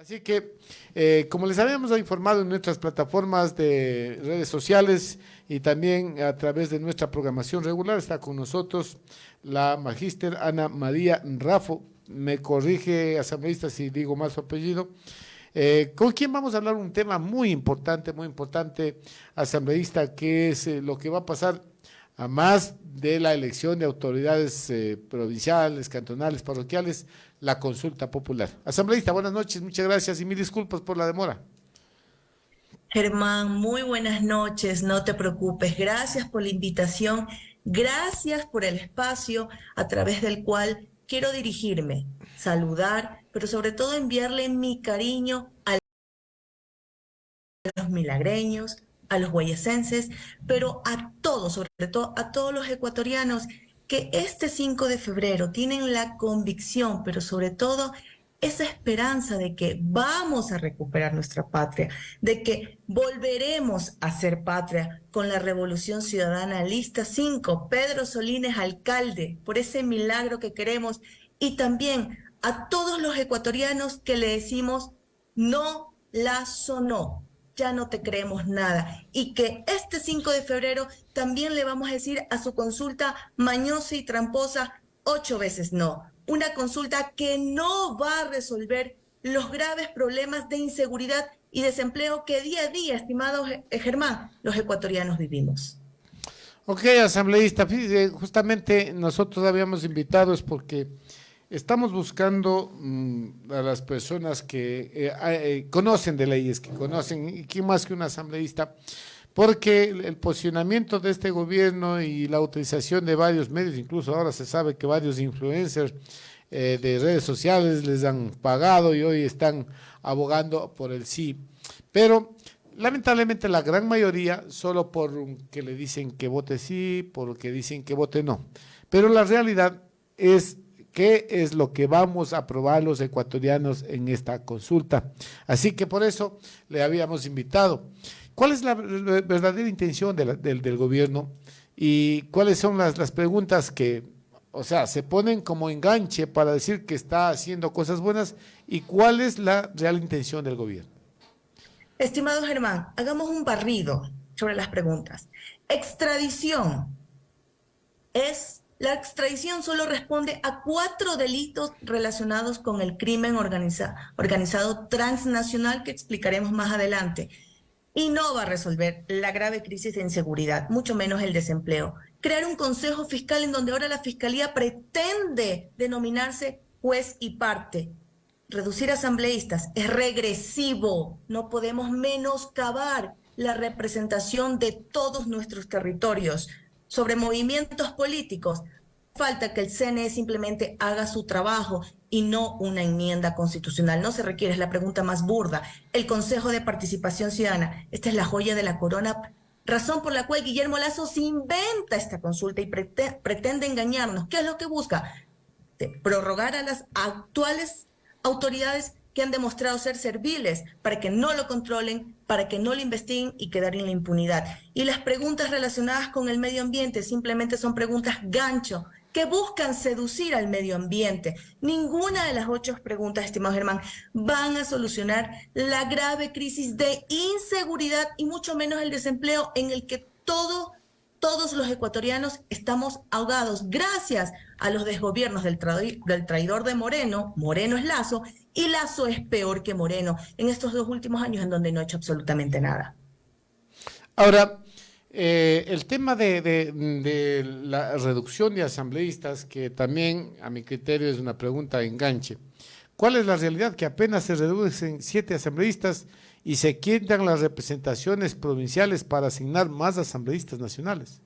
Así que, eh, como les habíamos informado en nuestras plataformas de redes sociales y también a través de nuestra programación regular, está con nosotros la magíster Ana María Rafo. Me corrige, asambleísta, si digo mal su apellido. Eh, ¿Con quién vamos a hablar? Un tema muy importante, muy importante, asambleísta, que es eh, lo que va a pasar a más de la elección de autoridades eh, provinciales, cantonales, parroquiales, la consulta popular. Asambleísta, buenas noches, muchas gracias y mil disculpas por la demora. Germán, muy buenas noches, no te preocupes, gracias por la invitación, gracias por el espacio a través del cual quiero dirigirme, saludar, pero sobre todo enviarle mi cariño a los milagreños, a los guayasenses, pero a todos, sobre todo a todos los ecuatorianos que este 5 de febrero tienen la convicción, pero sobre todo esa esperanza de que vamos a recuperar nuestra patria, de que volveremos a ser patria con la Revolución Ciudadana. Lista 5, Pedro Solines alcalde, por ese milagro que queremos, y también a todos los ecuatorianos que le decimos no la sonó, ya no te creemos nada. Y que este 5 de febrero también le vamos a decir a su consulta mañosa y tramposa ocho veces no. Una consulta que no va a resolver los graves problemas de inseguridad y desempleo que día a día, estimado Germán, los ecuatorianos vivimos. Ok, asambleísta, justamente nosotros habíamos invitado es porque Estamos buscando mm, a las personas que eh, eh, conocen de leyes, que conocen, y quién más que un asambleísta, porque el, posicionamiento de este gobierno y la utilización de varios medios, incluso ahora se sabe que varios influencers eh, de redes sociales les han pagado y hoy están abogando por el sí. Pero lamentablemente la gran mayoría solo por que le dicen que vote sí, por que dicen que vote no. Pero la realidad es qué es lo que vamos a aprobar los ecuatorianos en esta consulta. Así que por eso le habíamos invitado. ¿Cuál es la verdadera intención del, gobierno y cuáles son las, las preguntas que, o sea, se ponen como enganche para decir que está haciendo cosas buenas y cuál es la real intención del gobierno? Estimado Germán, hagamos un barrido sobre las preguntas. Extradición es la extradición solo responde a cuatro delitos relacionados con el crimen organizado transnacional que explicaremos más adelante. Y no va a resolver la grave crisis de inseguridad, mucho menos el desempleo. Crear un consejo fiscal en donde ahora la fiscalía pretende denominarse juez y parte. Reducir asambleístas es regresivo. No podemos menoscabar la representación de todos nuestros territorios sobre movimientos políticos, falta que el CNE simplemente haga su trabajo y no una enmienda constitucional. No se requiere, es la pregunta más burda. El Consejo de Participación Ciudadana, esta es la joya de la corona, razón por la cual Guillermo Lazo se inventa esta consulta y pretende engañarnos. ¿Qué es lo que busca? prorrogar a las actuales autoridades que han demostrado ser serviles para que no lo controlen, para que no lo investiguen y quedar en la impunidad. Y las preguntas relacionadas con el medio ambiente simplemente son preguntas gancho que buscan seducir al medio ambiente. Ninguna de las ocho preguntas, estimado Germán, van a solucionar la grave crisis de inseguridad y mucho menos el desempleo en el que todo, todos los ecuatorianos estamos ahogados gracias a los desgobiernos del, del traidor de Moreno, Moreno es Lazo, y Lazo es peor que Moreno en estos dos últimos años en donde no ha hecho absolutamente nada. Ahora, eh, el tema de, la reducción de asambleístas, que también a mi criterio es una pregunta de enganche. ¿Cuál es la realidad? Que apenas se reducen siete asambleístas y se quitan las representaciones provinciales para asignar más asambleístas nacionales.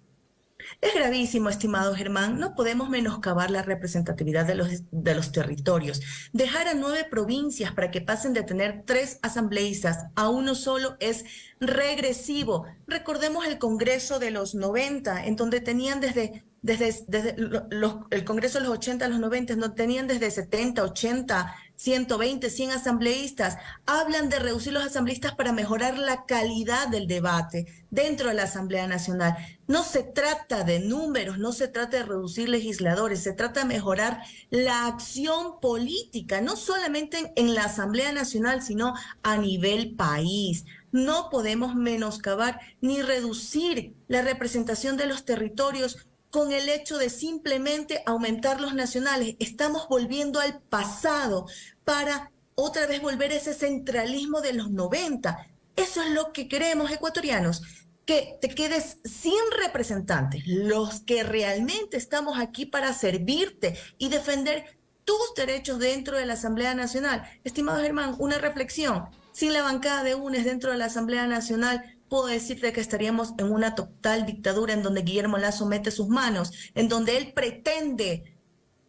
Es gravísimo, estimado Germán. No podemos menoscabar la representatividad de los, de los territorios. Dejar a nueve provincias para que pasen de tener tres asambleístas a uno solo es regresivo. Recordemos el Congreso de los 90, en donde tenían desde, desde, desde los, el Congreso de los 80 a los 90, no tenían desde 70, 80 120, 100 asambleístas, hablan de reducir los asambleístas para mejorar la calidad del debate dentro de la Asamblea Nacional. No se trata de números, no se trata de reducir legisladores, se trata de mejorar la acción política, no solamente en, la Asamblea Nacional, sino a nivel país. No podemos menoscabar ni reducir la representación de los territorios con el hecho de simplemente aumentar los nacionales. Estamos volviendo al pasado para otra vez volver a ese centralismo de los 90. Eso es lo que queremos, ecuatorianos, que te quedes sin representantes, los que realmente estamos aquí para servirte y defender tus derechos dentro de la Asamblea Nacional. Estimado Germán, una reflexión. Sin la bancada de UNES dentro de la Asamblea Nacional, puedo decirte que estaríamos en una total dictadura en donde Guillermo Lazo mete sus manos, en donde él pretende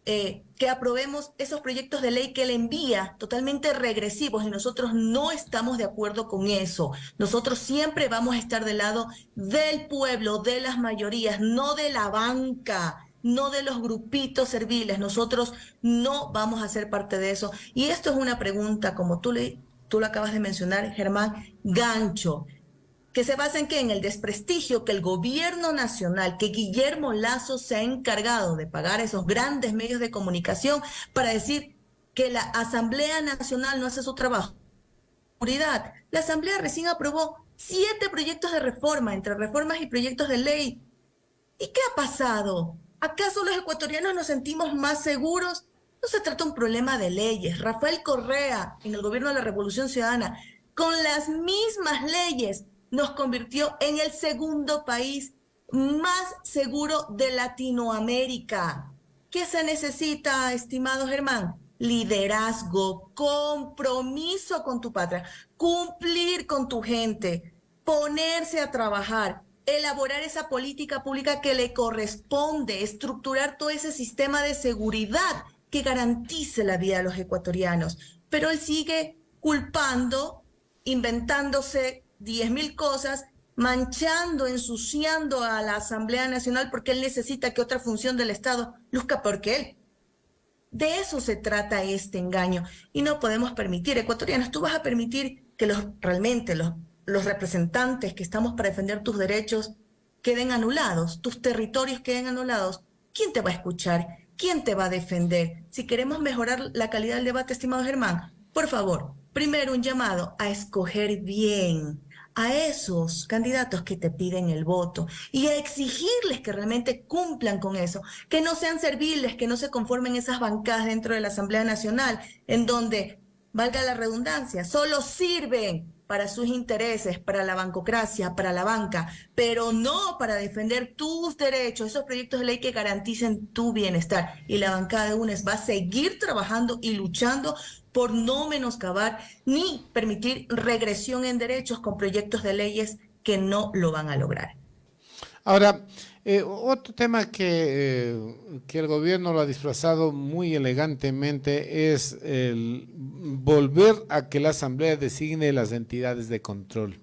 eh, que aprobemos esos proyectos de ley que él envía totalmente regresivos y nosotros no estamos de acuerdo con eso. Nosotros siempre vamos a estar del lado del pueblo, de las mayorías, no de la banca, no de los grupitos serviles. Nosotros no vamos a ser parte de eso. Y esto es una pregunta, como tú, le, tú lo acabas de mencionar, Germán, gancho que se basa en en el desprestigio que el gobierno nacional, que Guillermo Lazo se ha encargado de pagar esos grandes medios de comunicación para decir que la Asamblea Nacional no hace su trabajo. La Asamblea recién aprobó siete proyectos de reforma, entre reformas y proyectos de ley. ¿Y qué ha pasado? ¿Acaso los ecuatorianos nos sentimos más seguros? No se trata un problema de leyes. Rafael Correa, en el gobierno de la Revolución Ciudadana, con las mismas leyes, nos convirtió en el segundo país más seguro de Latinoamérica. ¿Qué se necesita, estimado Germán? Liderazgo, compromiso con tu patria, cumplir con tu gente, ponerse a trabajar, elaborar esa política pública que le corresponde, estructurar todo ese sistema de seguridad que garantice la vida de los ecuatorianos. Pero él sigue culpando, inventándose diez mil cosas, manchando, ensuciando a la Asamblea Nacional porque él necesita que otra función del Estado luzca porque él. De eso se trata este engaño y no podemos permitir, ecuatorianos, tú vas a permitir que los realmente los, los representantes que estamos para defender tus derechos queden anulados, tus territorios queden anulados. ¿Quién te va a escuchar? ¿Quién te va a defender? Si queremos mejorar la calidad del debate, estimado Germán, por favor, primero un llamado a escoger bien, a esos candidatos que te piden el voto y a exigirles que realmente cumplan con eso, que no sean serviles, que no se conformen esas bancadas dentro de la Asamblea Nacional, en donde, valga la redundancia, solo sirven para sus intereses, para la bancocracia, para la banca, pero no para defender tus derechos, esos proyectos de ley que garanticen tu bienestar. Y la bancada de UNES va a seguir trabajando y luchando por no menoscabar ni permitir regresión en derechos con proyectos de leyes que no lo van a lograr. Ahora, eh, otro tema que, eh, que, el gobierno lo ha disfrazado muy elegantemente es el volver a que la Asamblea designe las entidades de control.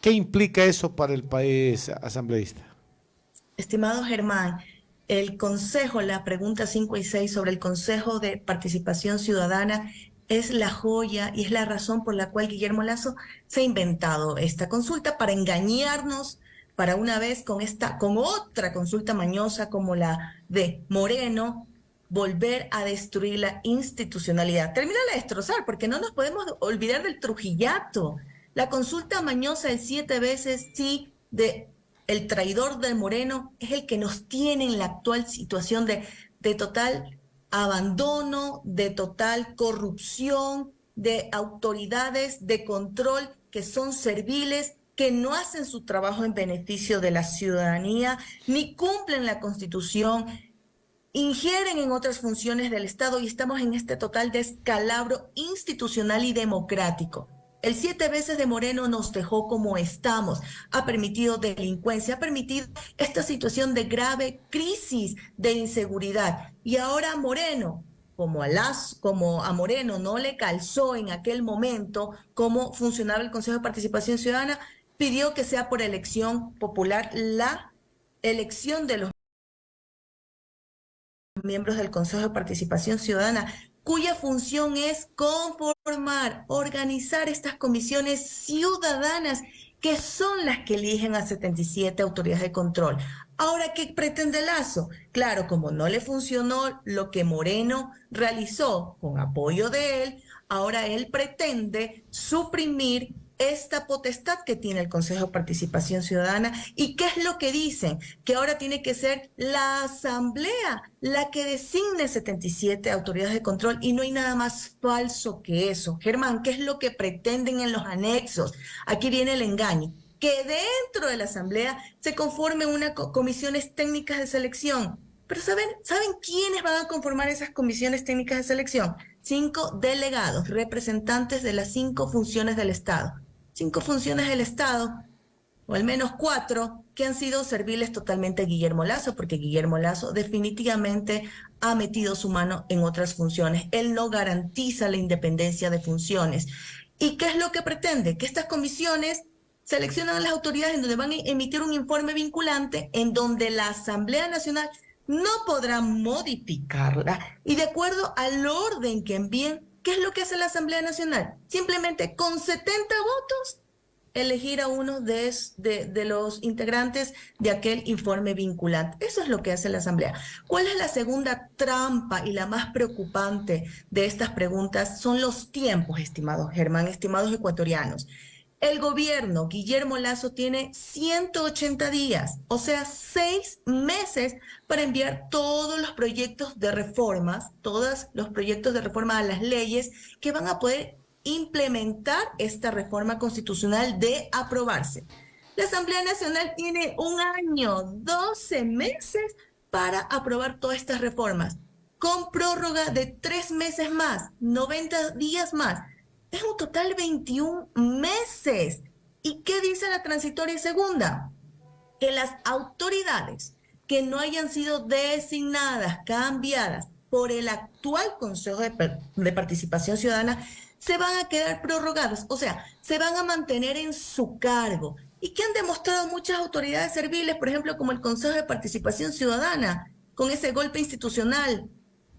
¿Qué implica eso para el país asambleísta? Estimado Germán, el Consejo, la pregunta 5 y 6 sobre el Consejo de Participación Ciudadana es la joya y es la razón por la cual Guillermo Lazo se ha inventado esta consulta para engañarnos para una vez con esta, con otra consulta mañosa como la de Moreno, volver a destruir la institucionalidad. Termina de destrozar, porque no nos podemos olvidar del trujillato. La consulta mañosa el siete veces sí de el traidor de Moreno es el que nos tiene en la actual situación de, de total abandono, de total corrupción, de autoridades de control que son serviles, que no hacen su trabajo en beneficio de la ciudadanía, ni cumplen la constitución, ingieren en otras funciones del Estado y estamos en este total descalabro institucional y democrático. El siete veces de Moreno nos dejó como estamos, ha permitido delincuencia, ha permitido esta situación de grave crisis de inseguridad. Y ahora Moreno, como a, las, como a Moreno no le calzó en aquel momento cómo funcionaba el Consejo de Participación Ciudadana, pidió que sea por elección popular la elección de los miembros del Consejo de Participación Ciudadana cuya función es conformar, organizar estas comisiones ciudadanas que son las que eligen a 77 autoridades de control. Ahora, ¿qué pretende Lazo? Claro, como no le funcionó lo que Moreno realizó con apoyo de él, ahora él pretende suprimir esta potestad que tiene el Consejo de Participación Ciudadana. ¿Y qué es lo que dicen? Que ahora tiene que ser la Asamblea la que designe 77 autoridades de control y no hay nada más falso que eso. Germán, ¿qué es lo que pretenden en los anexos? Aquí viene el engaño. Que dentro de la Asamblea se conformen unas comisiones técnicas de selección. Pero ¿saben, ¿saben quiénes van a conformar esas comisiones técnicas de selección? Cinco delegados, representantes de las cinco funciones del Estado cinco funciones del Estado, o al menos cuatro, que han sido serviles totalmente a Guillermo Lazo, porque Guillermo Lazo definitivamente ha metido su mano en otras funciones. Él no garantiza la independencia de funciones. ¿Y qué es lo que pretende? Que estas comisiones seleccionan a las autoridades en donde van a emitir un informe vinculante en donde la Asamblea Nacional no podrá modificarla y de acuerdo al orden que envíen ¿Qué es lo que hace la Asamblea Nacional? Simplemente con 70 votos elegir a uno de, los integrantes de aquel informe vinculante. Eso es lo que hace la Asamblea. ¿Cuál es la segunda trampa y la más preocupante de estas preguntas? Son los tiempos, estimados Germán, estimados ecuatorianos. El gobierno, Guillermo Lazo, tiene 180 días, o sea, seis meses para enviar todos los proyectos de reformas, todos los proyectos de reforma a las leyes que van a poder implementar esta reforma constitucional de aprobarse. La Asamblea Nacional tiene un año, 12 meses para aprobar todas estas reformas, con prórroga de tres meses más, 90 días más es un total de 21 meses. ¿Y qué dice la transitoria segunda? Que las autoridades que no hayan sido designadas, cambiadas por el actual Consejo de, de, Participación Ciudadana, se van a quedar prorrogadas, o sea, se van a mantener en su cargo. ¿Y qué han demostrado muchas autoridades serviles, por ejemplo, como el Consejo de Participación Ciudadana, con ese golpe institucional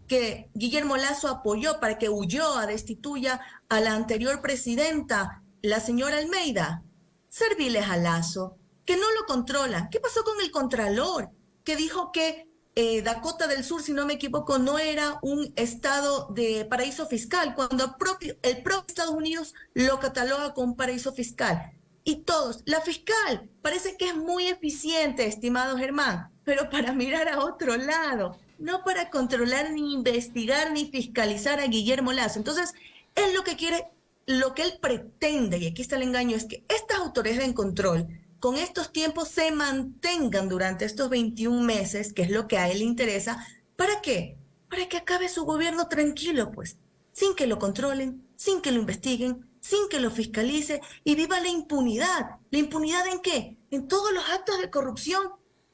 que Guillermo Lazo apoyó para que huyó a destituya a la anterior presidenta, la señora Almeida, serviles a Lazo, que no lo controla. ¿Qué pasó con el Contralor? Que dijo que eh, Dakota del Sur, si no me equivoco, no era un estado de paraíso fiscal, cuando el propio, el propio Estados Unidos lo cataloga como paraíso fiscal. Y todos, la fiscal, parece que es muy eficiente, estimado Germán, pero para mirar a otro lado no para controlar, ni investigar, ni fiscalizar a Guillermo Lazo. Entonces, él lo que quiere, lo que él pretende, y aquí está el engaño, es que estas autoridades de control, con estos tiempos, se mantengan durante estos 21 meses, que es lo que a él le interesa. ¿Para qué? Para que acabe su gobierno tranquilo, pues, sin que lo controlen, sin que lo investiguen, sin que lo fiscalice y viva la impunidad. ¿La impunidad en qué? En todos los actos de corrupción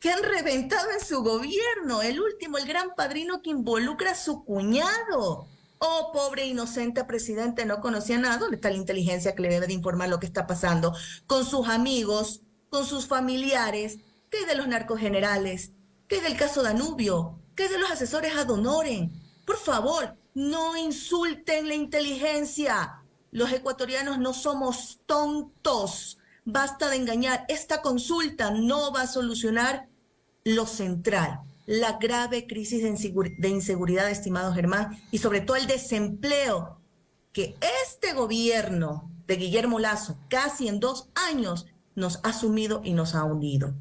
que han reventado en su gobierno. El último, el gran padrino que involucra a su cuñado. Oh, pobre inocente presidente, no conocía nada. ¿Dónde está la inteligencia que le debe de informar lo que está pasando con sus amigos, con sus familiares? ¿Qué de los narcogenerales? ¿Qué del caso Danubio? ¿Qué de los asesores ad honorem? Por favor, no insulten la inteligencia. Los ecuatorianos no somos tontos. Basta de engañar. Esta consulta no va a solucionar lo central, la grave crisis de inseguridad, estimado Germán, y sobre todo el desempleo que este gobierno de Guillermo Lazo, casi en dos años, nos ha sumido y nos ha hundido.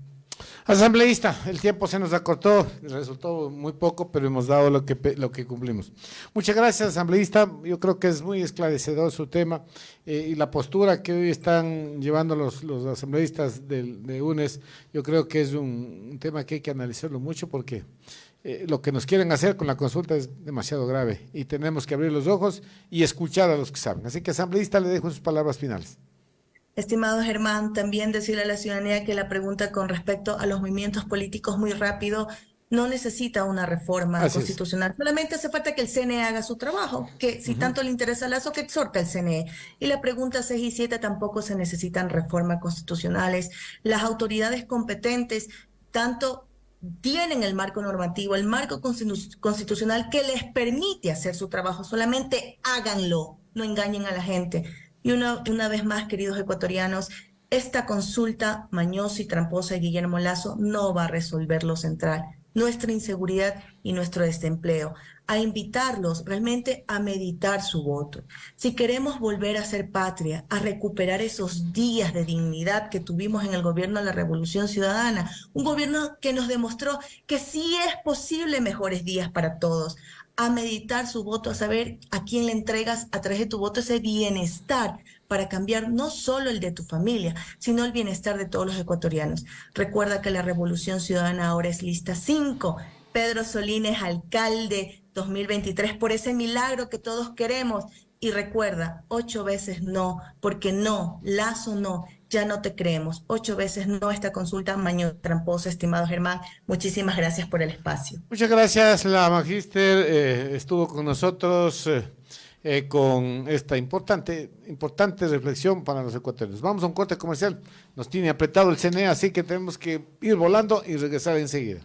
Asambleísta, el tiempo se nos acortó, resultó muy poco, pero hemos dado lo que, lo que cumplimos. Muchas gracias, asambleísta. Yo creo que es muy esclarecedor su tema eh, y la postura que hoy están llevando los, los asambleístas de, UNES, yo creo que es un, tema que hay que analizarlo mucho porque eh, lo que nos quieren hacer con la consulta es demasiado grave y tenemos que abrir los ojos y escuchar a los que saben. Así que, asambleísta, le dejo sus palabras finales. Estimado Germán, también decirle a la ciudadanía que la pregunta con respecto a los movimientos políticos muy rápido no necesita una reforma constitucional. Solamente hace falta que el CNE haga su trabajo, que si tanto le interesa Lazo, que exhorta el CNE. Y la pregunta 6 y 7 tampoco se necesitan reformas constitucionales. Las autoridades competentes, tanto tienen el marco normativo, el marco constitucional que les permite hacer su trabajo. Solamente háganlo, no engañen a la gente. Y una, una vez más, queridos ecuatorianos, esta consulta mañosa y tramposa de Guillermo Lazo no va a resolver lo central, nuestra inseguridad y nuestro desempleo a invitarlos realmente a meditar su voto. Si queremos volver a ser patria, a recuperar esos días de dignidad que tuvimos en el gobierno de la Revolución Ciudadana, un gobierno que nos demostró que sí es posible mejores días para todos, a meditar su voto, a saber a quién le entregas a través de tu voto ese bienestar para cambiar no solo el de tu familia, sino el bienestar de todos los ecuatorianos. Recuerda que la Revolución Ciudadana ahora es lista 5. Pedro Solín es alcalde 2023 por ese milagro que todos queremos. Y recuerda, ocho veces no, porque no, Lazo no, ya no te creemos. Ocho veces no esta consulta, maño tramposo, estimado Germán. Muchísimas gracias por el espacio. Muchas gracias, la magíster eh, estuvo con nosotros eh, eh, con esta importante, importante reflexión para los ecuatorianos. Vamos a un corte comercial, nos tiene apretado el CNE, así que tenemos que ir volando y regresar enseguida.